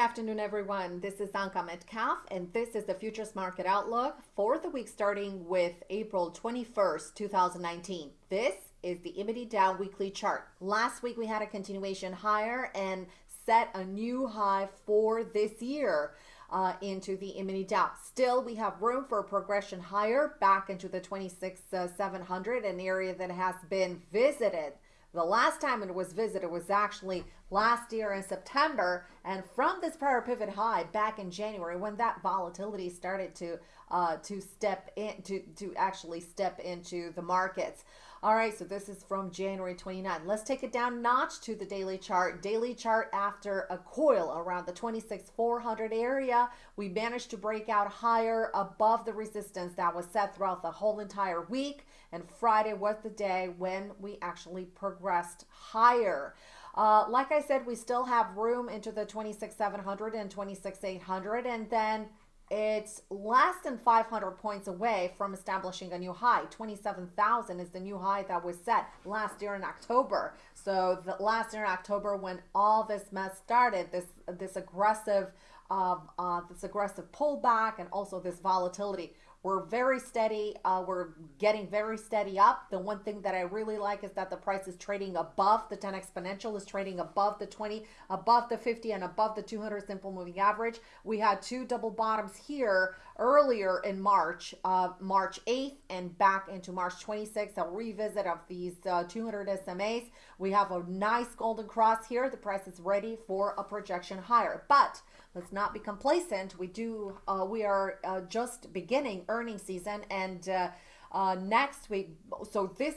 afternoon, everyone. This is Anka Metcalf, and this is the Futures Market Outlook for the week starting with April 21st, 2019. This is the E-mini Dow weekly chart. Last week we had a continuation higher and set a new high for this year. Uh, into the E-mini Dow. Still, we have room for progression higher back into the 26,700, uh, an area that has been visited the last time it was visited was actually last year in September. And from this prior pivot high back in January, when that volatility started to uh, to step in to, to actually step into the markets. All right, so this is from January 29. Let's take it down notch to the daily chart. Daily chart after a coil around the 26,400 area. We managed to break out higher above the resistance that was set throughout the whole entire week. And Friday was the day when we actually progressed higher. Uh, like I said, we still have room into the 26,700 and 26,800. And then it's less than 500 points away from establishing a new high. 27,000 is the new high that was set last year in October. So the last year in October, when all this mess started, this this aggressive, uh, uh, this aggressive pullback, and also this volatility, we're very steady. Uh, we're getting very steady up. The one thing that I really like is that the price is trading above the 10 exponential is trading above the 20, above the 50 and above the 200 simple moving average. We had two double bottoms here earlier in March, uh, March 8th and back into March 26th, a revisit of these uh, 200 SMAs. We have a nice golden cross here. The price is ready for a projection higher, but let's not be complacent. We do, uh, we are uh, just beginning earnings season and uh, uh, next week, so this,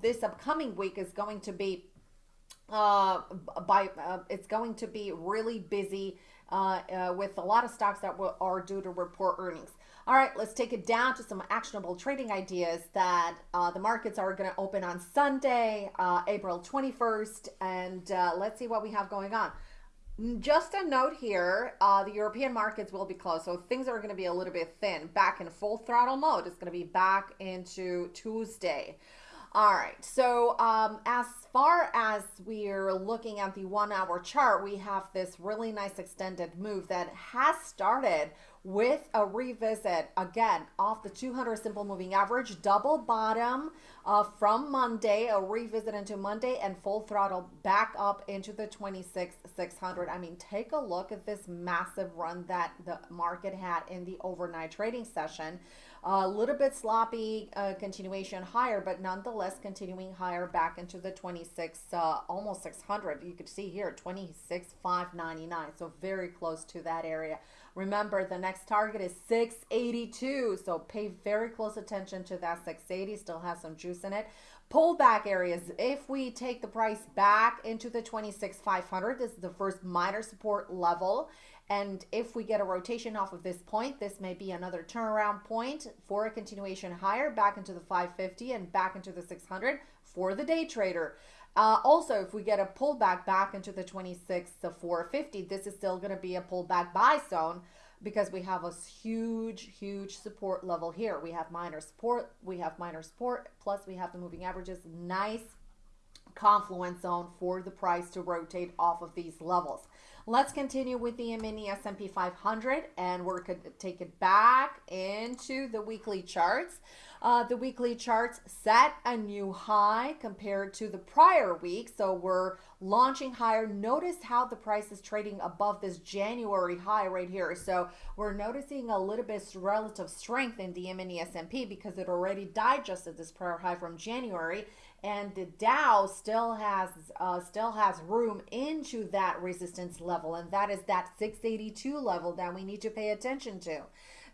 this upcoming week is going to be, uh, by, uh, it's going to be really busy with a lot of stocks that are due to report earnings. All right, let's take it down to some actionable trading ideas that uh, the markets are going to open on Sunday, uh, April 21st, and uh, let's see what we have going on. Just a note here, uh, the European markets will be closed, so things are going to be a little bit thin. Back in full throttle mode, it's going to be back into Tuesday. All right, so um, as far as we're looking at the one hour chart, we have this really nice extended move that has started with a revisit again off the 200 simple moving average double bottom uh, from Monday a revisit into Monday and full throttle back up into the 26 600 I mean take a look at this massive run that the market had in the overnight trading session a little bit sloppy uh, continuation higher, but nonetheless continuing higher back into the 26, uh, almost 600. You could see here 26,599. So very close to that area. Remember, the next target is 682. So pay very close attention to that 680. Still has some juice in it. Pullback areas. If we take the price back into the 26,500, this is the first minor support level. And if we get a rotation off of this point, this may be another turnaround point for a continuation higher back into the 550 and back into the 600 for the day trader. Uh, also, if we get a pullback back into the 26 to 450, this is still going to be a pullback buy zone because we have a huge, huge support level here. We have minor support, we have minor support, plus we have the moving averages. Nice confluence zone for the price to rotate off of these levels. Let's continue with the mini S&P 500 and we're going to take it back into the weekly charts. Uh, the weekly charts set a new high compared to the prior week. So we're launching higher. Notice how the price is trading above this January high right here. So we're noticing a little bit relative strength in the mini S&P because it already digested this prior high from January and the Dow still has uh, still has room into that resistance level, and that is that 682 level that we need to pay attention to.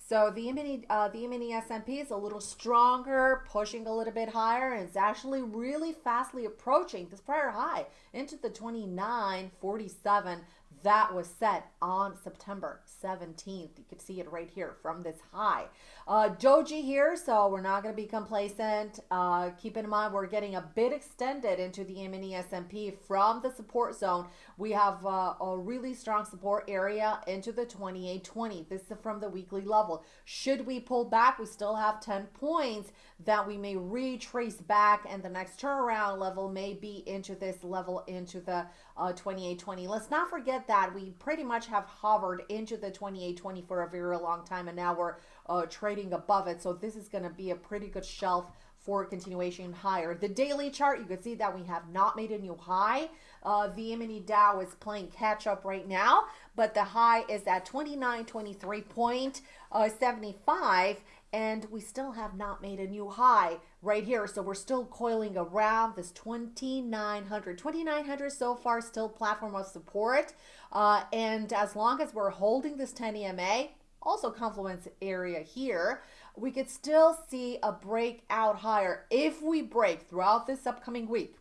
So the mini uh, the mini S&P is a little stronger, pushing a little bit higher, and it's actually really fastly approaching this prior high into the 2947 that was set on September 17th. You can see it right here from this high. Uh, Doji here, so we're not going to be complacent. Uh, keep in mind, we're getting a bit extended into the mini S&P from the support zone. We have uh, a really strong support area into the 2820. This is from the weekly level. Should we pull back, we still have 10 points that we may retrace back, and the next turnaround level may be into this level into the uh, 2820. Let's not forget that we pretty much have hovered into the 2820 for a very long time and now we're uh, trading above it. So this is going to be a pretty good shelf for continuation higher. The daily chart, you can see that we have not made a new high. Uh, the mini Dow is playing catch up right now, but the high is at 2923.75 and we still have not made a new high right here. So we're still coiling around this 2900. 2900 so far still platform of support. Uh, and as long as we're holding this 10 EMA, also confluence area here, we could still see a breakout higher if we break throughout this upcoming week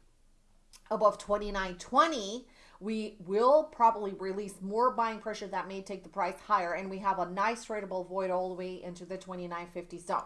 above 2920 we will probably release more buying pressure that may take the price higher and we have a nice tradable void all the way into the 2950 zone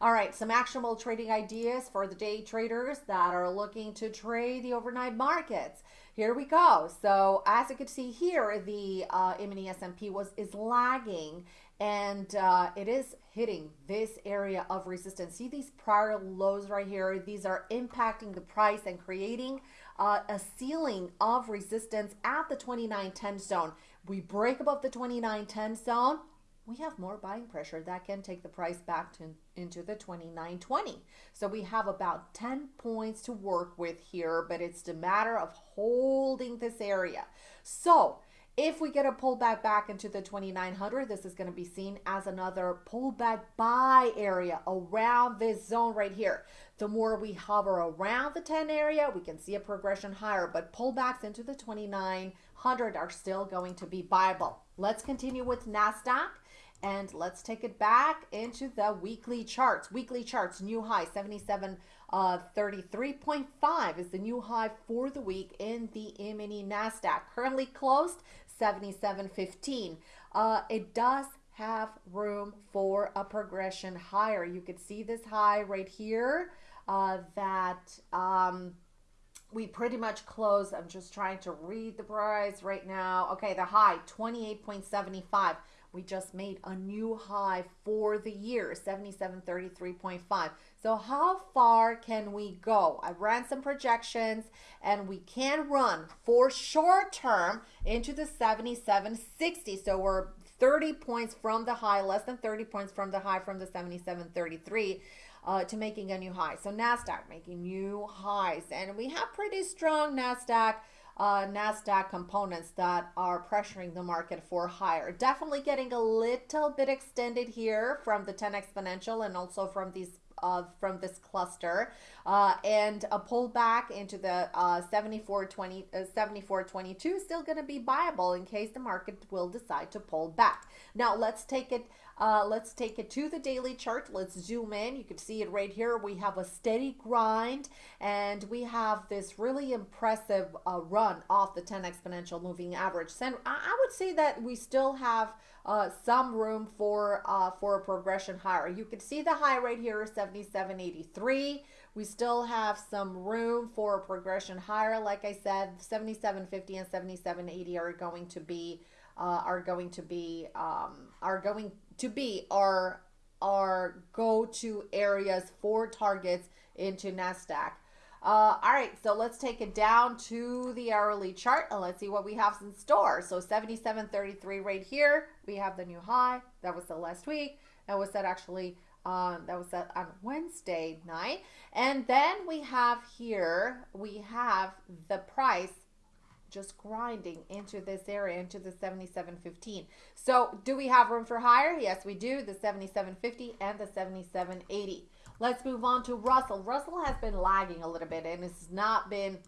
all right some actionable trading ideas for the day traders that are looking to trade the overnight markets here we go so as you can see here the uh, mini S&P was is lagging and uh, it is hitting this area of resistance. See these prior lows right here? These are impacting the price and creating uh, a ceiling of resistance at the 2910 zone. We break above the 2910 zone, we have more buying pressure that can take the price back to, into the 2920. So we have about 10 points to work with here, but it's a matter of holding this area. So if we get a pullback back into the 2900, this is going to be seen as another pullback buy area around this zone right here. The more we hover around the 10 area, we can see a progression higher, but pullbacks into the 2900 are still going to be viable. Let's continue with NASDAQ. And let's take it back into the weekly charts. Weekly charts, new high 77 uh, 33.5 is the new high for the week in the mini NASDAQ. Currently closed 77.15. Uh, it does have room for a progression higher. You could see this high right here uh, that um, we pretty much closed. I'm just trying to read the price right now. Okay, the high 28.75. We just made a new high for the year, 7733.5. So how far can we go? I ran some projections and we can run for short term into the 7760. So we're 30 points from the high, less than 30 points from the high from the 7733 uh, to making a new high. So NASDAQ making new highs and we have pretty strong NASDAQ uh, NASDAQ components that are pressuring the market for higher. Definitely getting a little bit extended here from the 10 exponential and also from these uh, from this cluster uh, and a pullback into the uh, 7420 uh, 7422 still going to be viable in case the market will decide to pull back now let's take it uh, let's take it to the daily chart. Let's zoom in. You can see it right here. We have a steady grind and we have this really impressive uh, run off the 10 exponential moving average. So I would say that we still have uh, some room for uh, for a progression higher. You can see the high right here is 77.83. We still have some room for a progression higher. Like I said, 77.50 and 77.80 are going to be uh, are going to be um, are going to be our our go-to areas for targets into NASDAQ. Uh, all right, so let's take it down to the hourly chart and let's see what we have in store. So 77.33 right here, we have the new high. That was the last week. That was set actually, um, that was set on Wednesday night. And then we have here, we have the price just grinding into this area, into the 77.15. So do we have room for higher? Yes, we do. The 77.50 and the 77.80. Let's move on to Russell. Russell has been lagging a little bit and it's not been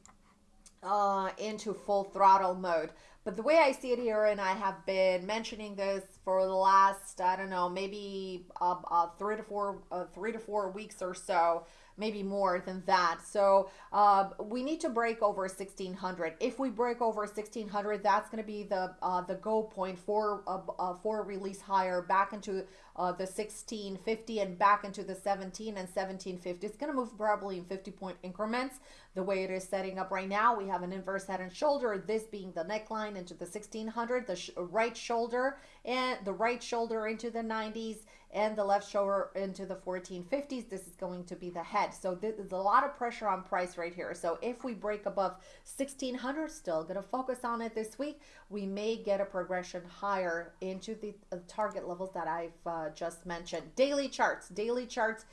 uh, into full throttle mode. But the way I see it here, and I have been mentioning this for the last, I don't know, maybe uh, uh, three to four, uh, three to four weeks or so, maybe more than that. So uh, we need to break over 1600. If we break over 1600, that's going to be the uh, the go point for uh, uh, for release higher back into uh, the 1650 and back into the 17 and 1750. It's going to move probably in 50 point increments. The way it is setting up right now. We have an inverse head and shoulder, this being the neckline into the 1600, the sh right shoulder and the right shoulder into the 90s and the left shoulder into the 1450s. This is going to be the head. So there's a lot of pressure on price right here. So if we break above 1600, still going to focus on it this week, we may get a progression higher into the uh, target levels that I've uh, just mentioned. Daily charts, daily charts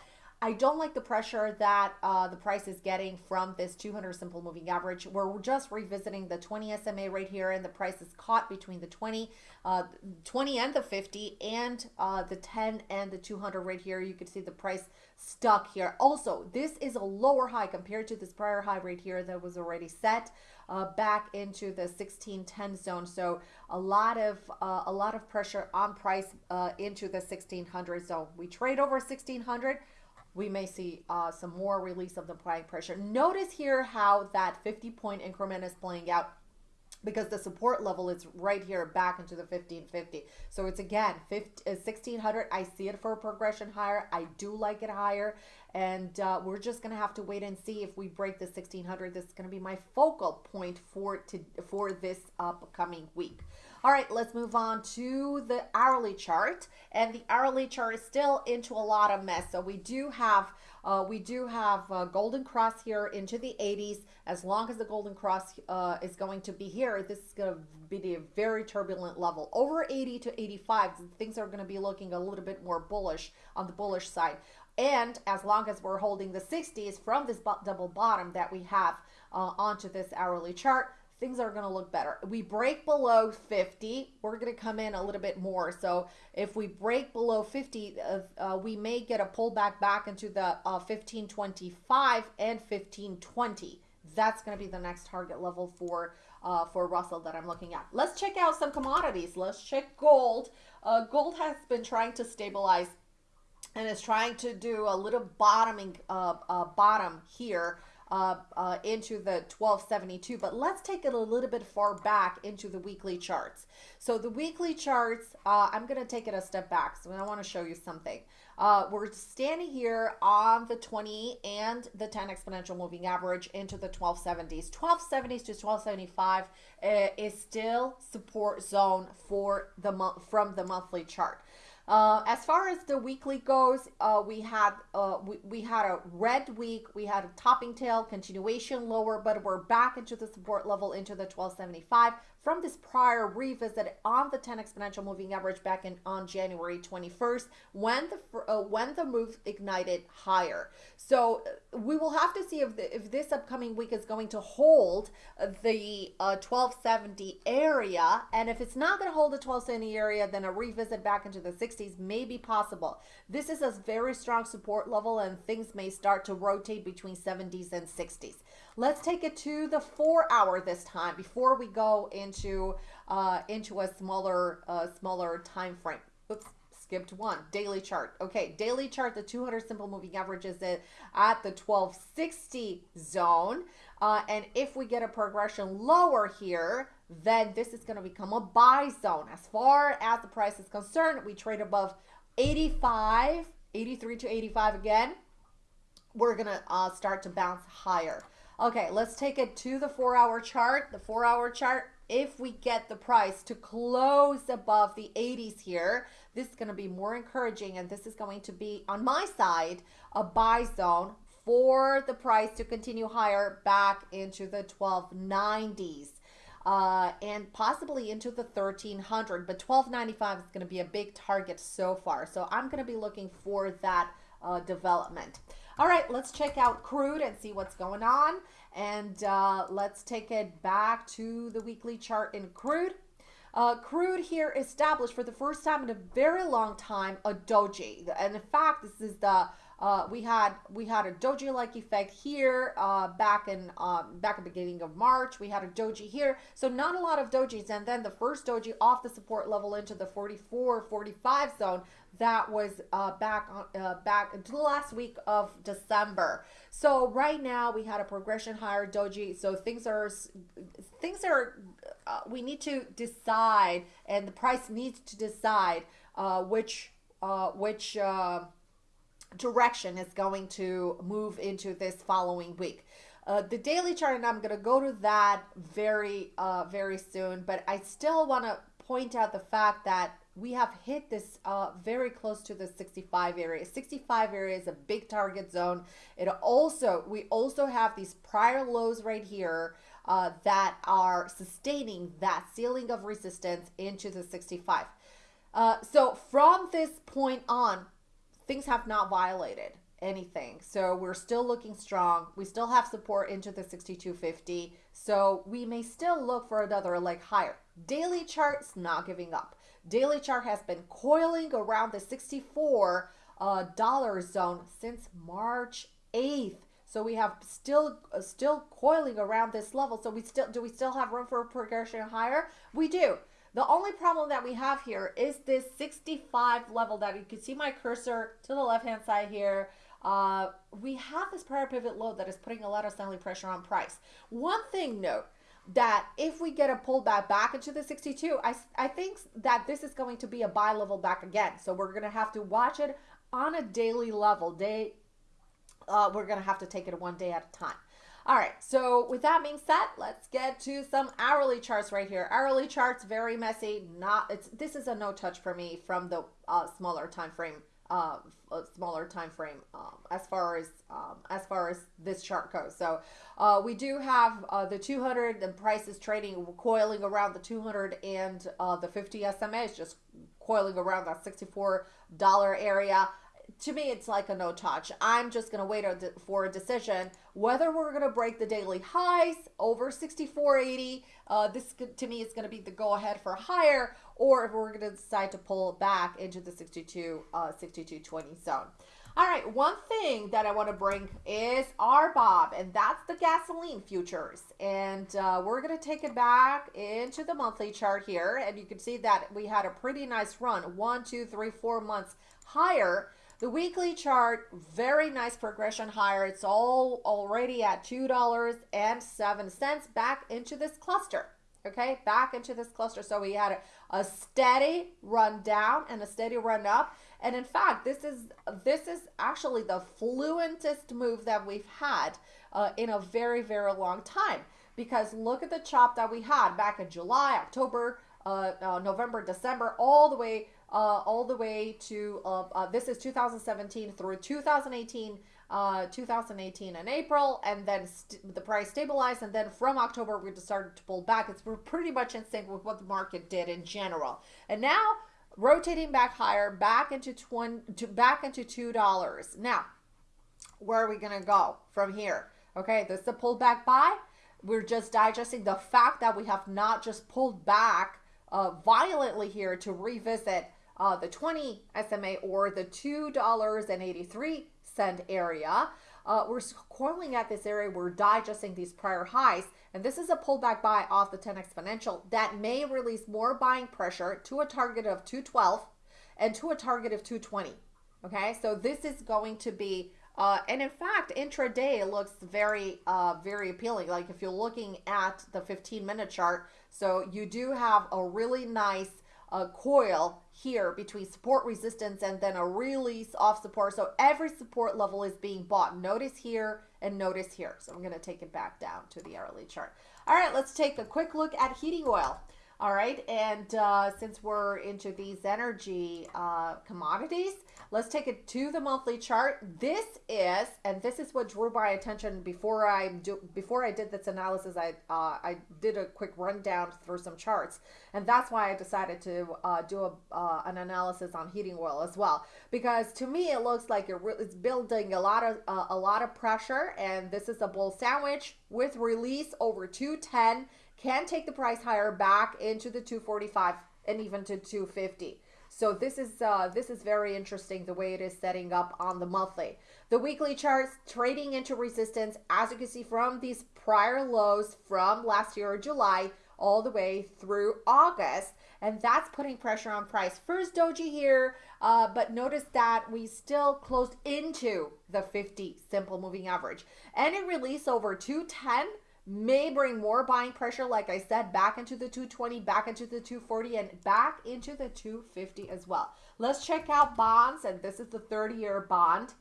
I don't like the pressure that uh, the price is getting from this 200 simple moving average. We're just revisiting the 20 SMA right here, and the price is caught between the 20, uh, 20 and the 50, and uh, the 10 and the 200 right here. You can see the price stuck here. Also, this is a lower high compared to this prior high right here that was already set. Uh, back into the 1610 zone. So a lot of uh, a lot of pressure on price uh, into the 1600 zone. We trade over 1600 we may see uh, some more release of the buying pressure. Notice here how that 50 point increment is playing out because the support level is right here back into the 1550. So it's again 50, 1600. Uh, I see it for a progression higher. I do like it higher. And uh, we're just going to have to wait and see if we break the 1600. This is going to be my focal point for, to, for this upcoming week. All right, let's move on to the hourly chart. And the hourly chart is still into a lot of mess. So we do have uh, we do have uh, Golden Cross here into the 80s. As long as the Golden Cross uh, is going to be here, this is going to be a very turbulent level. Over 80 to 85, things are going to be looking a little bit more bullish on the bullish side. And as long as we're holding the 60s from this double bottom that we have uh, onto this hourly chart, things are going to look better. We break below 50, we're going to come in a little bit more. So if we break below 50, uh, uh, we may get a pullback back into the uh, 1525 and 1520. That's going to be the next target level for uh, for Russell that I'm looking at. Let's check out some commodities. Let's check gold. Uh, gold has been trying to stabilize and is trying to do a little bottoming uh, uh, bottom here uh, uh, into the 1272, but let's take it a little bit far back into the weekly charts. So the weekly charts, uh, I'm going to take it a step back. So I want to show you something. Uh, we're standing here on the 20 and the 10 exponential moving average into the 1270s. 1270s to 1275 uh, is still support zone for the month from the monthly chart. Uh, as far as the weekly goes, uh, we had uh, we, we had a red week. We had a topping tail continuation lower, but we're back into the support level into the 1275 from this prior revisit on the 10 exponential moving average back in on January 21st when the uh, when the move ignited higher. So uh, we will have to see if the, if this upcoming week is going to hold the uh, 1270 area and if it's not going to hold the 1270 area then a revisit back into the 60s may be possible. This is a very strong support level and things may start to rotate between 70s and 60s. Let's take it to the four hour this time before we go into uh, into a smaller uh, smaller time frame. Oops, skipped one. Daily chart. Okay, daily chart. The 200 simple moving average is at, at the 1260 zone. Uh, and if we get a progression lower here, then this is going to become a buy zone. As far as the price is concerned, we trade above 85, 83 to 85 again. We're going to uh, start to bounce higher. Okay, let's take it to the four hour chart. The four hour chart, if we get the price to close above the 80s here, this is going to be more encouraging and this is going to be on my side a buy zone for the price to continue higher back into the 1290s. Uh, and possibly into the 1300 but 1295 is going to be a big target so far so i'm going to be looking for that uh, development all right, let's check out crude and see what's going on. And uh, let's take it back to the weekly chart in crude. Uh, crude here established for the first time in a very long time a doji. And in fact, this is the uh, we had we had a doji like effect here uh, back in um, back at the beginning of March. We had a doji here, so not a lot of dojis. And then the first doji off the support level into the 44, 45 zone that was uh, back on uh, back into the last week of December. So right now we had a progression higher doji. So things are things are uh, we need to decide, and the price needs to decide uh, which uh, which uh, direction is going to move into this following week. Uh, the daily chart, and I'm going to go to that very, uh, very soon, but I still want to point out the fact that we have hit this uh, very close to the 65 area. 65 area is a big target zone. It also, we also have these prior lows right here uh, that are sustaining that ceiling of resistance into the 65. Uh, so from this point on, things have not violated anything. So we're still looking strong. We still have support into the 6250. So we may still look for another leg higher. Daily chart's not giving up. Daily chart has been coiling around the 64 uh, dollar zone since March 8th. So we have still uh, still coiling around this level. So we still do we still have room for a progression higher? We do. The only problem that we have here is this 65 level that you can see my cursor to the left hand side here. Uh, we have this prior pivot low that is putting a lot of selling pressure on price. One thing note, that if we get a pullback back into the 62, I, I think that this is going to be a buy level back again. So we're going to have to watch it on a daily level. Day, uh, we're going to have to take it one day at a time. All right, so with that being said, let's get to some hourly charts right here. Hourly charts, very messy. Not it's This is a no touch for me from the uh, smaller time frame uh, a smaller time frame um, as far as um, as far as this chart goes. So uh, we do have uh, the 200 and prices trading coiling around the 200 and uh, the 50 SMA is just coiling around that 64 dollar area to me, it's like a no touch. I'm just going to wait for a decision whether we're going to break the daily highs over 64.80. Uh, this to me is going to be the go ahead for higher, or if we're going to decide to pull back into the 62, uh, 62.20 zone. All right, one thing that I want to bring is RBOB, and that's the gasoline futures. And uh, we're going to take it back into the monthly chart here. And you can see that we had a pretty nice run, one, two, three, four months higher the weekly chart, very nice progression higher. It's all already at $2.07 back into this cluster. Okay, back into this cluster. So we had a, a steady run down and a steady run up. And in fact, this is this is actually the fluentest move that we've had uh, in a very, very long time. Because look at the chop that we had back in July, October, uh, uh, November, December, all the way uh, all the way to uh, uh, this is 2017 through 2018 uh, 2018 in April, and then the price stabilized, and then from October we started to pull back. It's we're pretty much in sync with what the market did in general, and now rotating back higher, back into twenty, to, back into two dollars. Now, where are we gonna go from here? Okay, this is a pullback buy. We're just digesting the fact that we have not just pulled back uh, violently here to revisit uh, the 20 SMA or the $2.83 area. Uh, we're coiling at this area. We're digesting these prior highs. And this is a pullback buy off the 10 exponential that may release more buying pressure to a target of 212 and to a target of 220. Okay, so this is going to be, uh, and in fact, intraday looks very, uh, very appealing. Like if you're looking at the 15 minute chart, so you do have a really nice a coil here between support resistance and then a release off support. So every support level is being bought. Notice here and notice here. So I'm going to take it back down to the hourly chart. All right, let's take a quick look at heating oil. All right, and uh, since we're into these energy uh, commodities, Let's take it to the monthly chart. This is, and this is what drew my attention before I do before I did this analysis. I uh, I did a quick rundown through some charts, and that's why I decided to uh, do a, uh, an analysis on heating oil as well. Because to me, it looks like it it's building a lot of uh, a lot of pressure, and this is a bull sandwich with release over 210. Can take the price higher back into the 245 and even to 250. So this is uh, this is very interesting the way it is setting up on the monthly. The weekly charts trading into resistance as you can see from these prior lows from last year July all the way through August and that's putting pressure on price. First doji here, uh, but notice that we still closed into the 50 simple moving average. Any release over 210 may bring more buying pressure, like I said, back into the 220, back into the 240, and back into the 250 as well. Let's check out bonds, and this is the 30 year bond.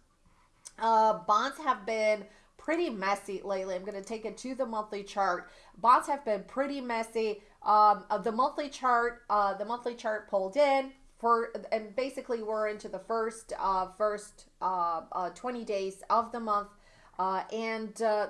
Uh, bonds have been pretty messy lately. I'm going to take it to the monthly chart. Bonds have been pretty messy. Um, uh, the monthly chart, uh, the monthly chart pulled in for, and basically we're into the first, uh, first uh, uh, 20 days of the month. Uh, and uh,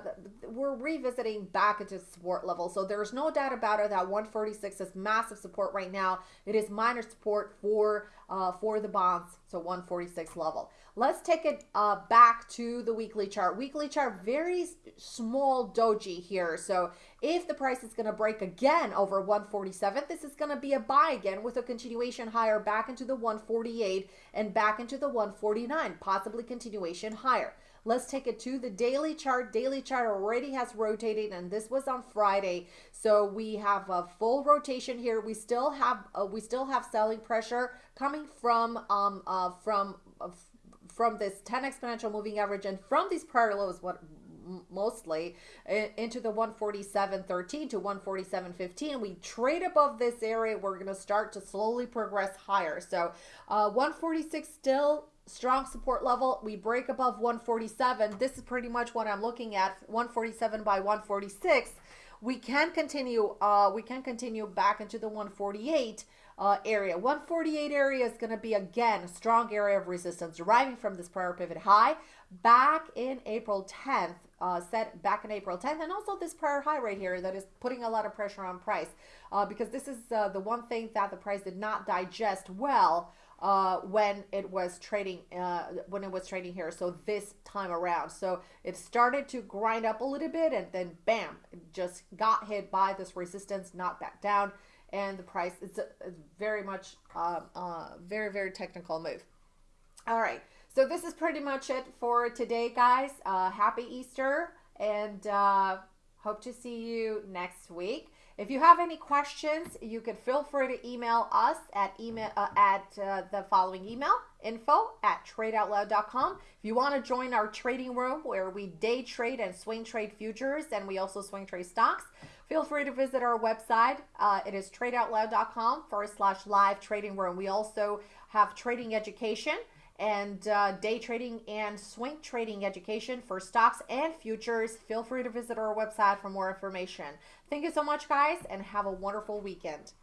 we're revisiting back into support level. So there's no doubt about it that 146 is massive support right now. It is minor support for uh, for the bonds, so 146 level. Let's take it uh, back to the weekly chart. Weekly chart, very small doji here. So if the price is going to break again over 147, this is going to be a buy again with a continuation higher back into the 148 and back into the 149, possibly continuation higher. Let's take it to the daily chart. Daily chart already has rotated and this was on Friday. So we have a full rotation here. We still have uh, we still have selling pressure coming from um uh from uh, from this 10 exponential moving average and from these prior lows what mostly into the 147.13 to 147.15 we trade above this area we're going to start to slowly progress higher so uh, 146 still strong support level. We break above 147. This is pretty much what I'm looking at, 147 by 146. We can continue, uh, we can continue back into the 148 uh, area. 148 area is going to be, again, a strong area of resistance deriving from this prior pivot high back in April 10th, uh, set back in April 10th, and also this prior high right here that is putting a lot of pressure on price uh, because this is uh, the one thing that the price did not digest well uh, when it was trading uh, when it was trading here. So this time around, so it started to grind up a little bit, and then bam, just got hit by this resistance, not back down, and the price it's, a, very much um, uh, very very technical move. All right, so this is pretty much it for today, guys. Uh, happy Easter, and uh, hope to see you next week. If you have any questions, you can feel free to email us at email uh, at uh, the following email info at tradeoutloud.com. If you want to join our trading room where we day trade and swing trade futures and we also swing trade stocks, feel free to visit our website. Uh, it is tradeoutloud.com forward slash live trading room. We also have trading education and uh, day trading and swing trading education for stocks and futures. Feel free to visit our website for more information. Thank you so much, guys, and have a wonderful weekend.